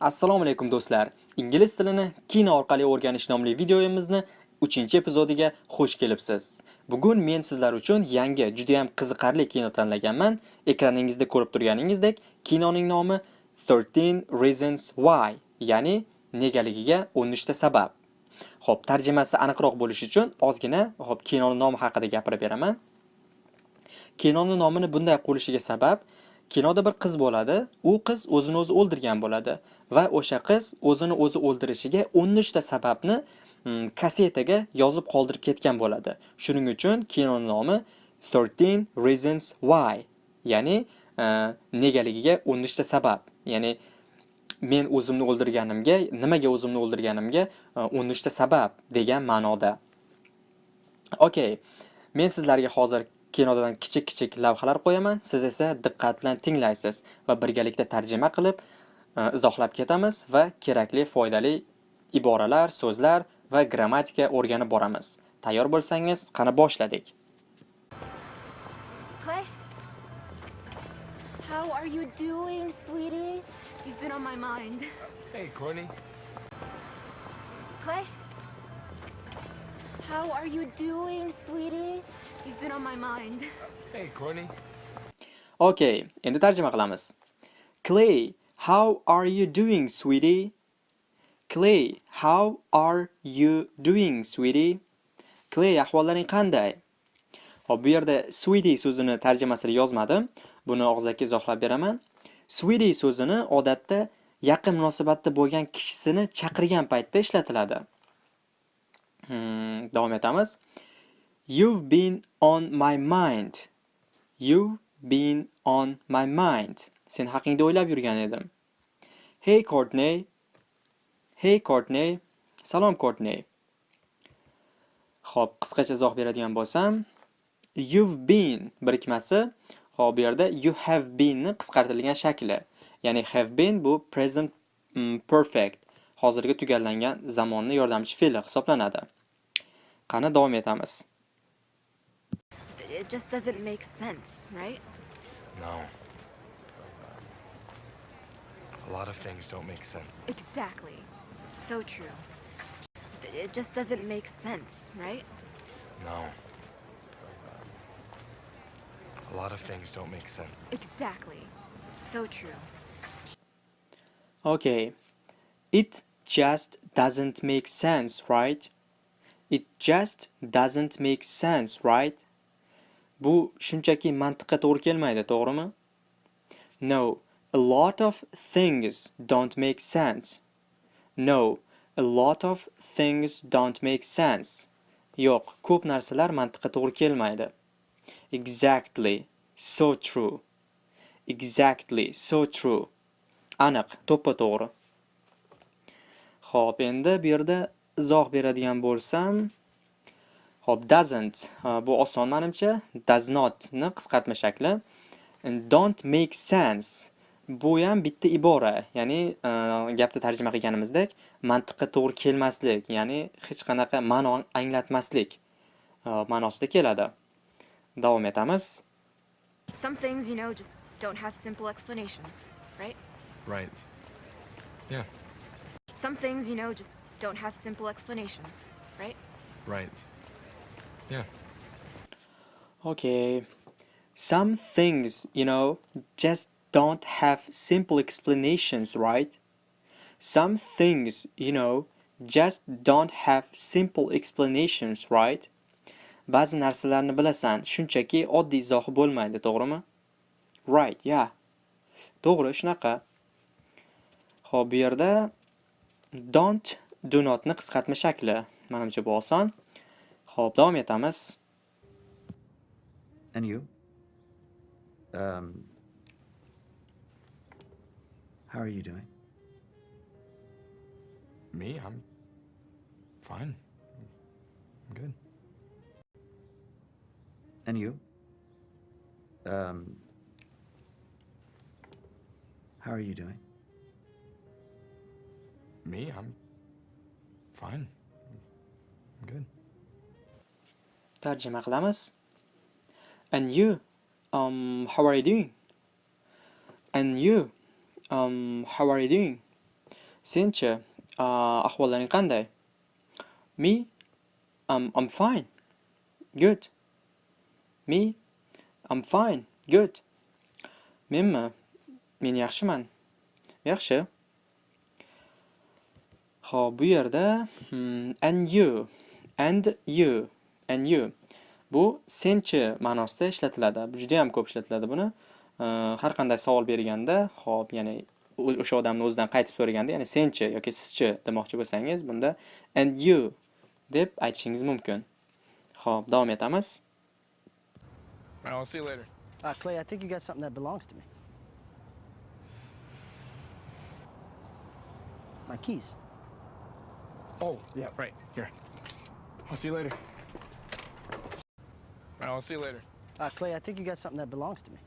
Assalomu alaykum do'stlar. Ingliz tilini kino orqali o'rganish nomli videoyimizni 3-epizodiga xush kelibsiz. Bugun men sizlar uchun yangi, juda ham qiziqarli kino tanlaganman. Ekraningizda ko'rib turganingizdek, kinoning nomi 13 Reasons Why, ya'ni negaligiga 13 ta sabab. Xo'p, tarjimasi aniqroq bo'lishi uchun ozgina, xo'p, kinoning nomi haqida gapirib beraman. Kinoning nomini bunday qo'yishiga sabab kinoda bir qiz bo'ladi, u qiz o'zini o'zi o'ldirgan bo'ladi va o'sha qiz o'zini o'zi o'ldirishiga 13 ta sababni mm, kasetaga yozib qoldirib ketgan bo'ladi. Shuning uchun kinoning nomi 13 Reasons Why, ya'ni e, negaligiga 13 ta sabab. Ya'ni men o'zimni o'ldirganimga, nimaga o'zimni o'ldirganimga e, 13 ta sabab degan ma'noda. Okay. Men sizlarga hozir kinodan kichik-kichik lavhalar qo'yaman, siz esa diqqat bilan tinglaysiz va birgalikda tarjima qilib e, izohlab ketamiz va kerakli foydali iboralar, so'zlar va grammatika o'rganib boramiz. Tayyor bo'lsangiz, qani boshladik. Clay? How are you doing, sweetie? You've been on my mind. Hey, Courtney. Clay? How are you doing, sweetie? You've been on my mind. Hey, Courtney. Okay, endi tarjima qilamiz. Clay, how are you doing, sweetie? Clay, how are you doing, sweetie? Clay, ahvollaring qanday? Hop, bu yerda sweetie so'zini tarjimasini yozmadim. Buni og'zaki izohlab beraman. Sweetie so'zini odatda yaqin munosabatda bo'lgan kishisini chaqirgan paytda ishlatiladi. Hmm, davom etamiz. You've been on my mind. You've been on my mind. Sen haqingda o'ylab yurgan edim. Hey Courtney. Hey Courtney. Salom Courtney. Xo'p, qisqacha izoh beradigan bo'lsam, you've been birikmasi, xo'p, bu yerda you have been ni qisqartirilgan shakli. Ya'ni have been bu present mm, perfect, hozirgi tugallangan zamonni yordamchi fe'li hisoblanadi. Qani davom etamiz. It just doesn't make sense, right? No. A lot of things don't make sense. Exactly. So true. It just doesn't make sense, right? No. A lot of things don't make sense. Exactly. So true. Okay. It just doesn't make sense, right? It just doesn't make sense, right? Bu shunchaki mantiqqa to'g'ri kelmaydi, to'g'rimi? No, a lot of things don't make sense. No, a lot of things don't make sense. Yo'q, ko'p narsalar mantiqqa to'g'ri kelmaydi. Exactly, so true. Exactly, so true. Aniq, to'ppa to'g'ri. Xo'p, endi bu yerda izoh beradigan bo'lsam, Xo'p, doesn't bu oson menimcha, does not ni qisqartma shakli. Don't make sense bu ham bitta ibora, ya'ni gapni tarjima qilganimizdek, mantiqqa to'g'ri kelmaslik, ya'ni hech qanaqa ma'no anglatmaslik ma'nosida keladi. Davom etamiz. Some things, you know, just don't have simple explanations, right? Right. Yeah. Some things, you know, just don't have simple explanations, right? Right. Yeah. Okay. Some things, you know, just don't have simple explanations, right? Some things, you know, just don't have simple explanations, right? Ba'zi narsalarni bilasan, shunchaki oddiy izohi bo'lmaydi, to'g'rimi? Right, yeah. To'g'ri, shunaqa. Xo'p, bu yerda don't, do not ni qisqartma shakli. Menimcha bu oson. Xo'p, davom etamiz. And you? Um, how are you doing? Me? I'm fine. And you? Um, how are you doing? Me? I'm Fine. I'm good. Tarjima qilamiz. And you, um, how are you doing? And you, um, how are you doing? Senchi, uh, ahvollaring qanday? Me, um, I'm fine. Good. Me, I'm fine. Good. Menmi? Eh? Men yaxshiman. Yaxshi. Xo'p, bu yerda hmm, and you, and you, and you. Bu senchi ma'nosida ishlatiladi. Bu juda ham ko'p ishlatiladi buni. Eh, har qanday savol berganda, xo'p, ya'ni o'sha odamni o'zidan qaytib so'raganda, ya'ni senchi yoki sizchi demoqchi bo'lsangiz, bunda and you deb aytishingiz mumkin. Xo'p, davom etamiz. Right, I'll see you later. Uh, Clay, I think you got something that belongs to me. My keys. Oh, yeah, right. Here. I'll see you later. Right, I'll see you later. Uh, Clay, I think you got something that belongs to me.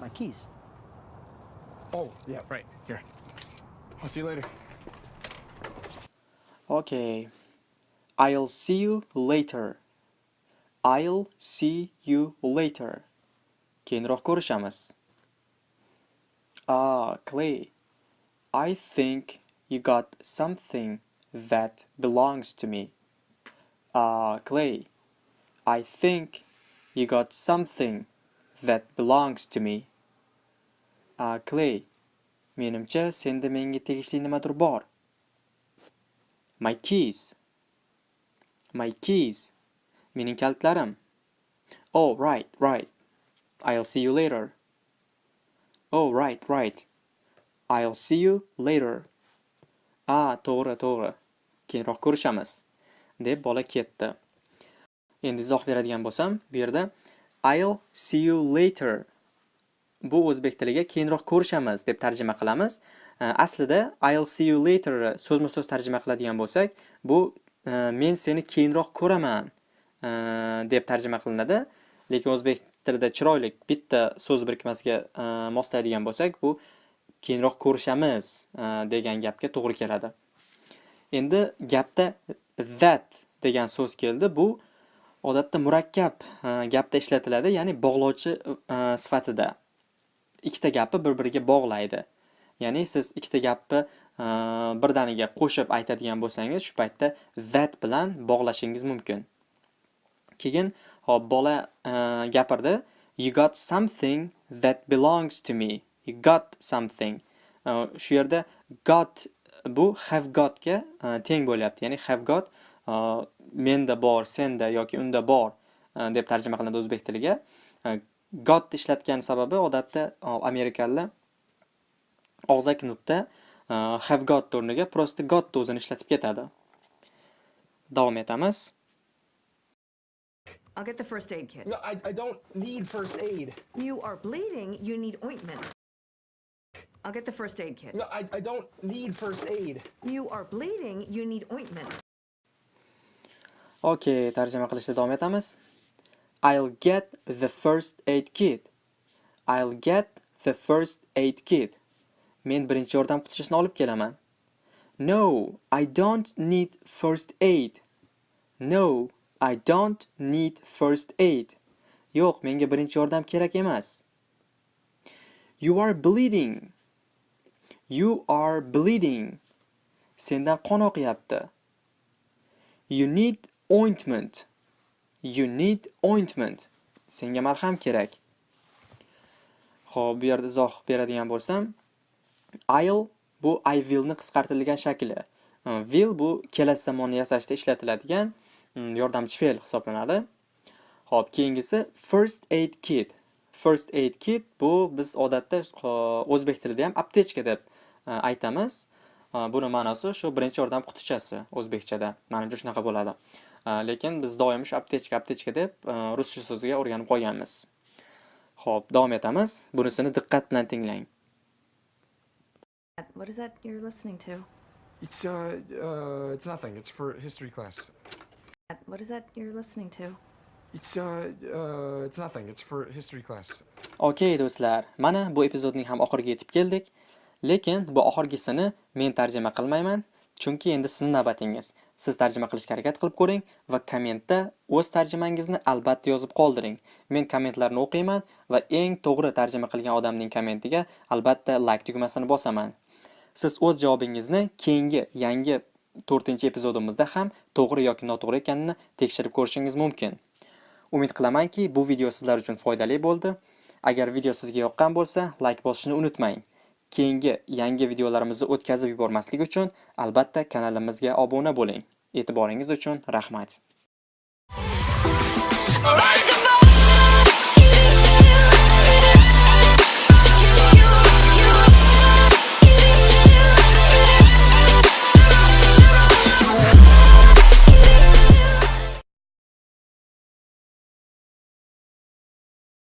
My keys. Oh, yeah, right. Here. I'll see you later. Okay. I'll see you later. I'll see you later. Keyinroq ko'rishamiz. Ah, Clay. I think you got something that belongs to me. Ah, Clay. I think you got something that belongs to me. Ah, Clay. Menimcha senda menga tegishli nimadir bor. My keys. My keys. Mening kalitlarim. Oh, right, right. I'll see you later. Oh, right, right. I'll see you later. Ah, to'g'ri, to'g'ri. Keyinroq ko'rishamiz. deb bola ketdi. Endi izoh beradigan bo'lsam, bu yerda I'll see you later bu o'zbek tiliga keyinroq ko'rishamiz deb tarjima qilamiz. Aslida I'll see you later so'zma-so'z tarjima qiladigan bo'lsak, bu men seni keyinroq ko'raman deb tarjima qilinadi. Lekin o'zbek tilida chiroyli bitta so'z birikmasiga moslaydigan bo'lsak, bu keyinroq ko'rishamiz degan gapga to'g'ri keladi. Endi gapda that degan so'z keldi. Bu odatda murakkab gapda ishlatiladi, ya'ni bog'lovchi e, sifatida. Ikkita gapni bir-biriga bog'laydi. Ya'ni siz ikkita gapni Э, birdaniga qo'shib aytadigan bo'lsangiz, shu paytda that bilan bog'lashingiz mumkin. Keyin hop bola e, gapirdi. You got something that belongs to me. You got something. E, shu yerda got bu have gotga ga teng bo'lyapti. Ya'ni have got menda bor, senda yoki unda bor deb tarjima qilinadi o'zbek tiliga. Got ishlatgan sababi odatda e, og'zaki nutqda have got o'rniga просто got o'zini ishlatib ketadi. Davom etamiz. I'll get the first aid kit. No, I, I don't need first aid. You are bleeding, you need ointment. I'll get the first aid kit. No, I, I don't need first aid. You are bleeding, you need ointment. Okay, tarjima qilishda davom etamiz. I'll get the first aid kit. I'll get the first aid kit. Men birinchi yordam qutisini olib kelaman. No, I don't need first aid. No, I don't need first aid. Yo'q, menga birinchi yordam kerak emas. You are bleeding. You are bleeding. Sendan qon oqyapti. You need ointment. You need ointment. Senga malham kerak. Xo'p, bu yerda izoh beradigan bo'lsam, I'll bu I will ni qisqartirilgan shakli. Hm, will bu kelasi zamonni yasashda ishlatiladigan hm, yordamchi fe'l hisoblanadi. Xo'p, keyingisi first aid kit. First aid kit bu biz odatda o'zbek tilida ham aptechka deb hm, aytamiz. Buni ma'nosi shu birinchi yordam qutichasi o'zbekchada. Menimcha shunaqa bo'ladi. Lekin biz doim shu aptechka, aptechka deb ruscha so'ziga o'rganib qolganmiz. Xo'p, davom etamiz. Bunisini diqqat bilan tinglang. What is that you're listening to? It's, uh, uh, it's nothing. It's for history class. What is that you're listening to? It's, uh, uh, it's nothing. It's for history class. Okay do'stlar, mana bu epizodning ham oxiriga yetib keldik. Lekin bu oxirgisini men tarjima qilmayman, chunki endi sizning navbatingiz. Siz tarjima qilishga harakat qilib ko'ring va kommentda o'z tarjimangizni albatta yozib qoldiring. Men kommentlarni o'qiyman va eng to'g'ri tarjima qilgan odamning kommentiga albatta like tugmasini bosaman. Siz o'z javobingizni keyingi yangi 4-epizodimizda ham to'g'ri yoki noto'g'ri ekanini tekshirib ko'rishingiz mumkin. Umid qilamanki, bu video sizlar uchun foydali bo'ldi. Agar video sizga yoqqan bo'lsa, like bosishni unutmang. Keyingi yangi videolarimizni o'tkazib yubormaslik uchun albatta kanalimizga obuna bo'ling. E'tiboringiz uchun rahmat.